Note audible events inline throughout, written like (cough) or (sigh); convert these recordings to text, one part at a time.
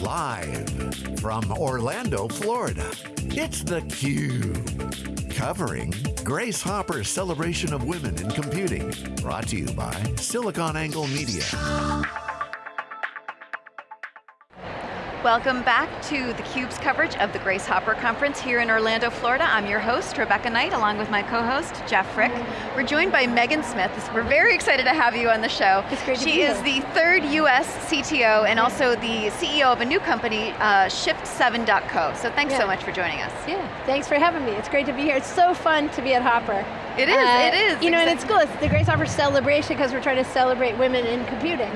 Live from Orlando, Florida, it's theCUBE. Covering Grace Hopper's celebration of women in computing. Brought to you by SiliconANGLE Media. Welcome back to theCUBE's coverage of the Grace Hopper Conference here in Orlando, Florida. I'm your host, Rebecca Knight, along with my co-host, Jeff Frick. We're joined by Megan Smith. We're very excited to have you on the show. It's great She is the third US CTO and also the CEO of a new company, uh, Shift7.co. So thanks yeah. so much for joining us. Yeah, thanks for having me. It's great to be here. It's so fun to be at Hopper. It is, uh, it is. You know, and it's cool. It's the Grace Hopper celebration because we're trying to celebrate women in computing.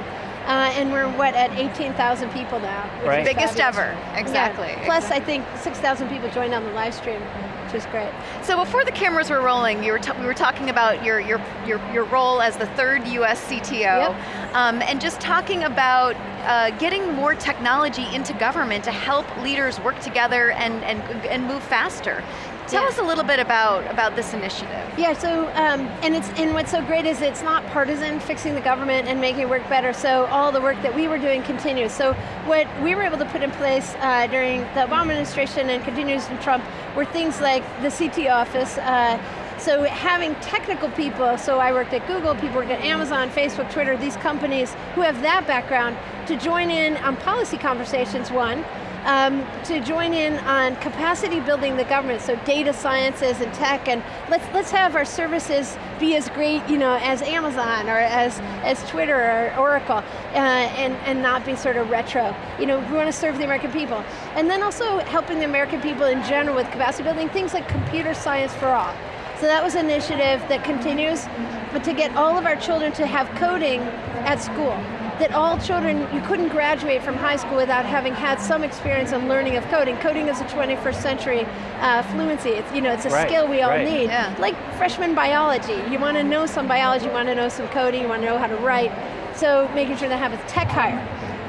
Uh, and we're what at 18,000 people now. Right. Biggest ever, exactly. Yeah. Plus, I think 6,000 people joined on the live stream, which is great. So before the cameras were rolling, you were we were talking about your your your your role as the third U.S. CTO, yep. um, and just talking about uh, getting more technology into government to help leaders work together and and and move faster. Tell yeah. us a little bit about, about this initiative. Yeah, so, um, and, it's, and what's so great is it's not partisan, fixing the government and making it work better, so all the work that we were doing continues. So what we were able to put in place uh, during the Obama administration and continues in Trump were things like the CT office, uh, so having technical people, so I worked at Google, people worked at Amazon, Facebook, Twitter, these companies who have that background to join in on policy conversations, one, um, to join in on capacity building the government, so data sciences and tech, and let's let's have our services be as great, you know, as Amazon or as as Twitter or Oracle, uh, and and not be sort of retro. You know, we want to serve the American people, and then also helping the American people in general with capacity building things like computer science for all. So that was an initiative that continues, but to get all of our children to have coding at school that all children, you couldn't graduate from high school without having had some experience in learning of coding. Coding is a 21st century uh, fluency. It's, you know, it's a right, skill we all right. need. Yeah. Like freshman biology. You want to know some biology, you want to know some coding, you want to know how to write. So making sure they have a tech hire,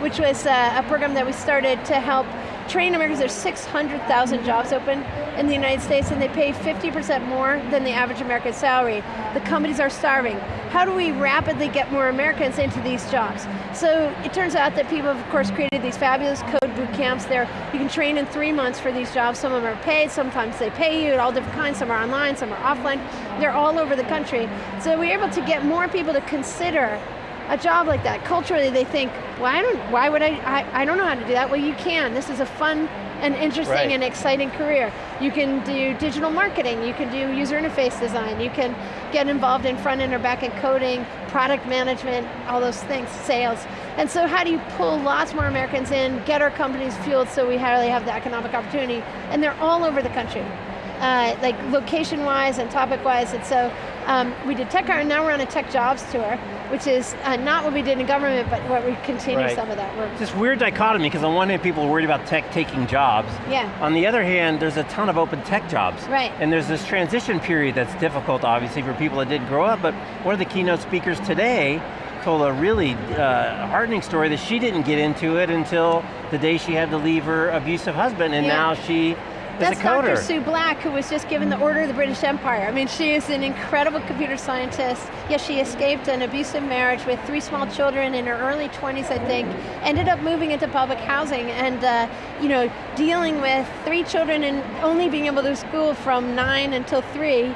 which was uh, a program that we started to help train Americans. There's 600,000 jobs open in the United States and they pay 50% more than the average American salary. The companies are starving. How do we rapidly get more Americans into these jobs? So it turns out that people have of course created these fabulous code boot camps there. You can train in three months for these jobs. Some of them are paid, sometimes they pay you at all different kinds. Some are online, some are offline. They're all over the country. So we're able to get more people to consider a job like that. Culturally, they think, well, I don't, why would I, I, I don't know how to do that. Well, you can. This is a fun and interesting right. and exciting career. You can do digital marketing, you can do user interface design, you can get involved in front end or back end coding, product management, all those things, sales. And so how do you pull lots more Americans in, get our companies fueled so we really have the economic opportunity, and they're all over the country. Uh, like location-wise and topic-wise, and so um, we did tech and now we're on a tech jobs tour, which is uh, not what we did in government, but what we continue right. some of that work. It's this weird dichotomy, because on one hand people are worried about tech taking jobs. Yeah. On the other hand, there's a ton of open tech jobs. Right. And there's this transition period that's difficult, obviously, for people that didn't grow up, but one of the keynote speakers today told a really uh, heartening story that she didn't get into it until the day she had to leave her abusive husband, and Yeah. now she That's is a coder. Dr. Sue Black, who was just given the Order of the British Empire. I mean, she is an incredible computer scientist. Yes, she escaped an abusive marriage with three small children in her early 20s, I think. Ended up moving into public housing and, uh, you know, dealing with three children and only being able to school from nine until three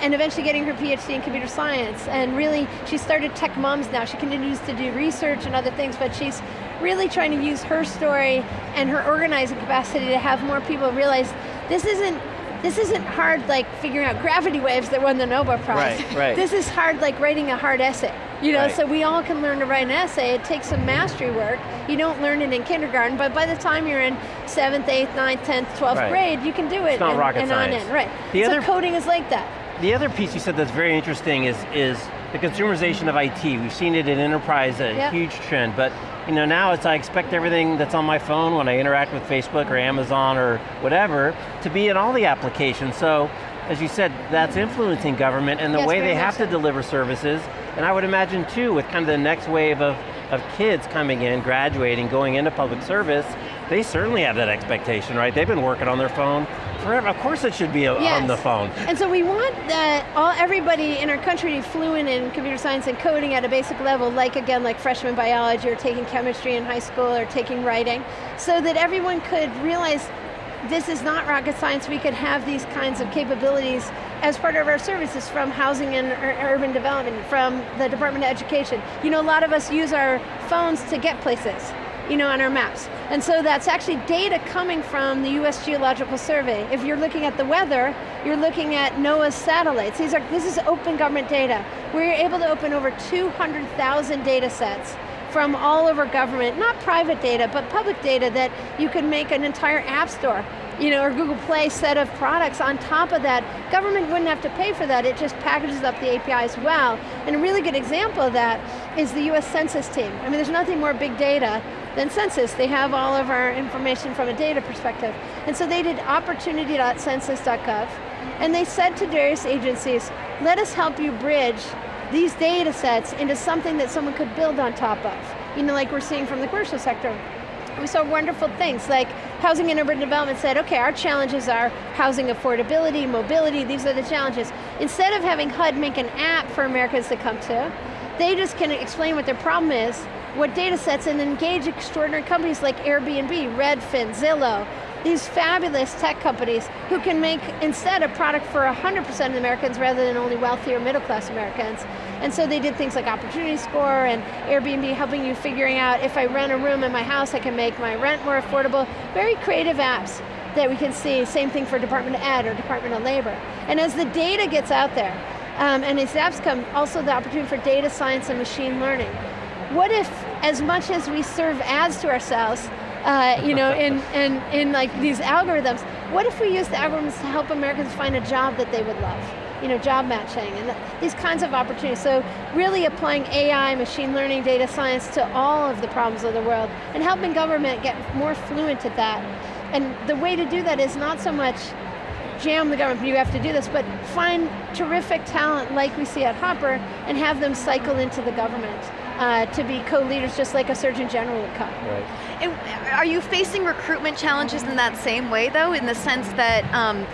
and eventually getting her PhD in computer science. And really, she started Tech Moms now. She continues to do research and other things, but she's really trying to use her story and her organizing capacity to have more people realize this isn't this isn't hard like figuring out gravity waves that won the Nobel Prize. Right, (laughs) right. This is hard like writing a hard essay. You know, Right. so we all can learn to write an essay. It takes some mastery work. You don't learn it in kindergarten, but by the time you're in seventh, eighth, ninth, tenth, twelfth Right. grade, you can do it It's not and, rocket and on science. in. Right. The so other- coding is like that. The other piece you said that's very interesting is, is the consumerization of IT. We've seen it in enterprise, a Yep. huge trend, but you know, now it's I expect everything that's on my phone when I interact with Facebook or Amazon or whatever to be in all the applications. So, as you said, that's influencing government and the Yes, way they have to deliver services. And I would imagine too, with kind of the next wave of, of kids coming in, graduating, going into public service, they certainly have that expectation, right? They've been working on their phone forever. Of course it should be Yes. on the phone. And so we want that all everybody in our country fluent in computer science and coding at a basic level, like again, like freshman biology or taking chemistry in high school or taking writing, so that everyone could realize this is not rocket science, we could have these kinds of capabilities as part of our services from housing and urban development, from the Department of Education. You know, a lot of us use our phones to get places you know, on our maps. And so that's actually data coming from the US Geological Survey. If you're looking at the weather, you're looking at NOAA's satellites. These are, this is open government data. We're able to open over 200,000 data sets from all over government, not private data, but public data that you can make an entire app store you know, or Google Play set of products on top of that. Government wouldn't have to pay for that, it just packages up the API as well. And a really good example of that is the US Census team. I mean, there's nothing more big data than census. They have all of our information from a data perspective. And so they did opportunity.census.gov, and they said to various agencies, let us help you bridge these data sets into something that someone could build on top of. You know, like we're seeing from the commercial sector. We saw wonderful things like Housing and Urban Development said, okay, our challenges are housing affordability, mobility, these are the challenges. Instead of having HUD make an app for Americans to come to, they just can explain what their problem is, what data sets, and engage extraordinary companies like Airbnb, Redfin, Zillow, these fabulous tech companies who can make instead a product for 100% of Americans rather than only wealthy or middle class Americans. And so they did things like Opportunity Score and Airbnb helping you figuring out if I rent a room in my house, I can make my rent more affordable. Very creative apps that we can see, same thing for Department of Ed or Department of Labor. And as the data gets out there, um, and as apps come, also the opportunity for data science and machine learning. What if, as much as we serve ads to ourselves, uh, you know, in, (laughs) in, in like these algorithms, what if we use the algorithms to help Americans find a job that they would love? You know, job matching and th these kinds of opportunities. So really applying AI, machine learning, data science to all of the problems of the world and helping government get more fluent at that. And the way to do that is not so much jam the government, you have to do this, but find terrific talent like we see at Hopper and have them cycle into the government uh, to be co-leaders just like a Surgeon General would come. Right. And are you facing recruitment challenges in that same way though, in the sense that um,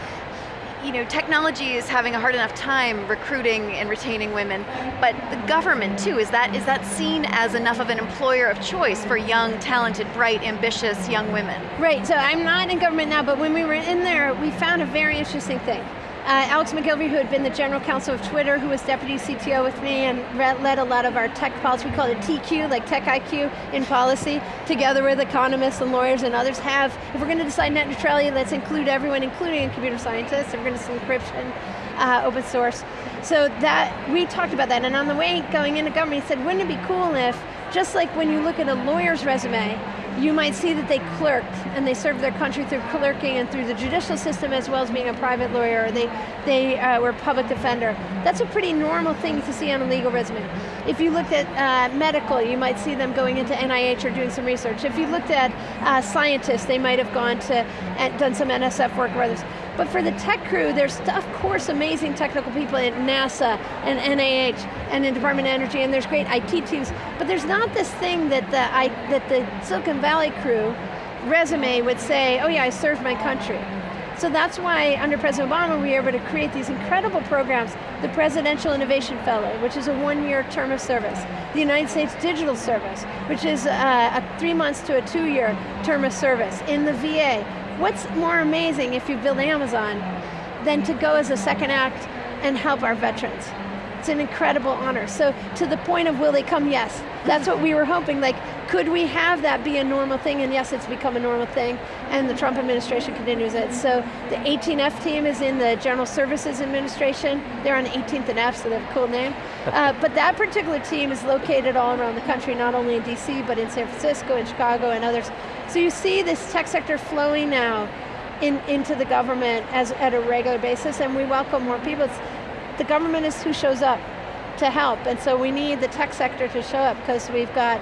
you know, technology is having a hard enough time recruiting and retaining women, but the government too, is that is that seen as enough of an employer of choice for young, talented, bright, ambitious young women? Right, so I'm not in government now, but when we were in there, we found a very interesting thing. Uh, Alex Macgillivray, who had been the general counsel of Twitter, who was deputy CTO with me and led a lot of our tech policy, we call it TQ, like Tech IQ in policy, together with economists and lawyers and others have, if we're going to decide net neutrality, let's include everyone, including computer scientists, if we're going to see encryption, uh, open source. So that, we talked about that, and on the way going into government, he said, wouldn't it be cool if, just like when you look at a lawyer's resume, you might see that they clerked and they served their country through clerking and through the judicial system as well as being a private lawyer, or they, they uh, were a public defender. That's a pretty normal thing to see on a legal resume. If you looked at uh, medical, you might see them going into NIH or doing some research. If you looked at uh, scientists, they might have gone to, and done some NSF work or others. But for the tech crew, there's of course amazing technical people at NASA and NIH and in Department of Energy, and there's great IT teams, but there's not this thing that the, I, that the Silicon Valley crew resume would say, oh yeah, I served my country. So that's why under President Obama we were able to create these incredible programs, the Presidential Innovation Fellow, which is a one-year term of service, the United States Digital Service, which is uh, a three months to a two-year term of service in the VA. What's more amazing if you build Amazon than to go as a second act and help our veterans? It's an incredible honor. So to the point of will they come, yes. That's what we were hoping, like, could we have that be a normal thing? And yes, it's become a normal thing, and the Trump administration continues it. So the 18F team is in the General Services Administration. They're on 18th and F, so they have a cool name. (laughs) Uh, but that particular team is located all around the country, not only in DC, but in San Francisco, in Chicago, and others. So you see this tech sector flowing now in, into the government as at a regular basis, and we welcome more people. It's, the government is who shows up to help, and so we need the tech sector to show up because we've got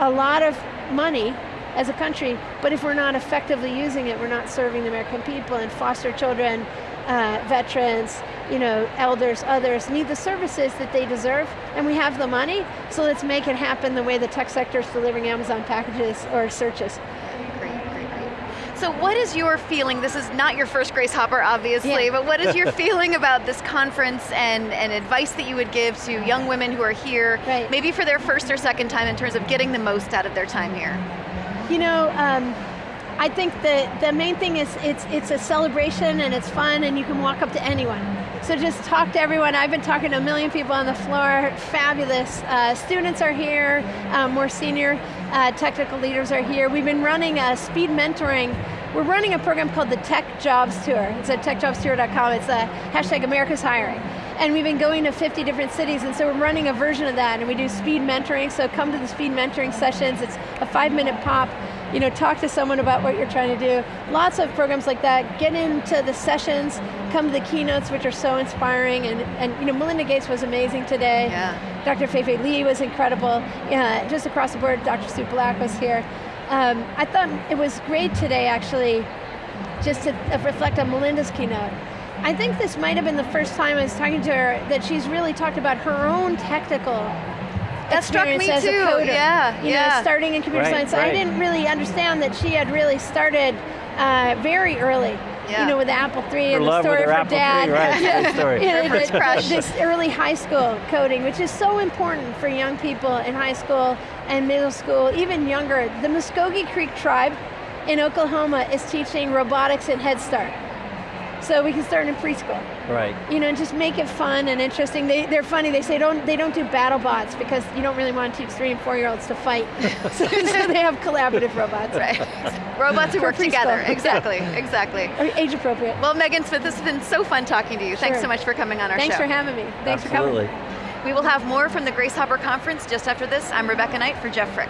a lot of money as a country, but if we're not effectively using it, we're not serving the American people and foster children, uh, veterans, you know, elders, others need the services that they deserve, and we have the money, so let's make it happen the way the tech sector is delivering Amazon packages or searches. So what is your feeling, this is not your first Grace Hopper obviously, Yeah. but what is your (laughs) feeling about this conference and, and advice that you would give to young women who are here, Right. maybe for their first or second time in terms of getting the most out of their time here? You know, um, I think the, the main thing is it's, it's a celebration and it's fun and you can walk up to anyone. So just talk to everyone. I've been talking to a million people on the floor, fabulous. Uh, students are here, um, more senior uh, technical leaders are here. We've been running a speed mentoring. We're running a program called the Tech Jobs Tour. It's at techjobstour.com. It's a hashtag America's Hiring. And we've been going to 50 different cities, and so we're running a version of that, and we do speed mentoring, so come to the speed mentoring sessions. It's a five minute pop. You know, talk to someone about what you're trying to do. Lots of programs like that. Get into the sessions, come to the keynotes, which are so inspiring, and, and you know, Melinda Gates was amazing today. Yeah. Dr. Fei-Fei Li was incredible. Yeah, just across the board, Dr. Sue Black was here. Um, I thought it was great today, actually, just to uh, reflect on Melinda's keynote. I think this might have been the first time I was talking to her that she's really talked about her own technical That struck me as too, a coder. yeah, you yeah. know, starting in computer Right, science. I didn't really understand that she had really started uh, very early. Yeah. You know, with the Apple III Her and the story with of her (laughs) her Apple dad. III, right, great story. You know, the- This early high school coding, which is so important for young people in high school and middle school, even younger. The Muskogee Creek tribe in Oklahoma is teaching robotics at Head Start. So we can start in preschool Right. you know, just make it fun and interesting. They, they're funny. They say don't they don't do battle bots because you don't really want to teach three and four year olds to fight. (laughs) so, so they have collaborative robots. Right. (laughs) Robots who For work together, exactly, (laughs) exactly. Age appropriate. Well, Megan Smith, this has been so fun talking to you. Thanks so much for coming on our Thanks show. Thanks for having me. Thanks Absolutely. for coming. We will have more from the Grace Hopper Conference just after this. I'm Rebecca Knight for Jeff Frick.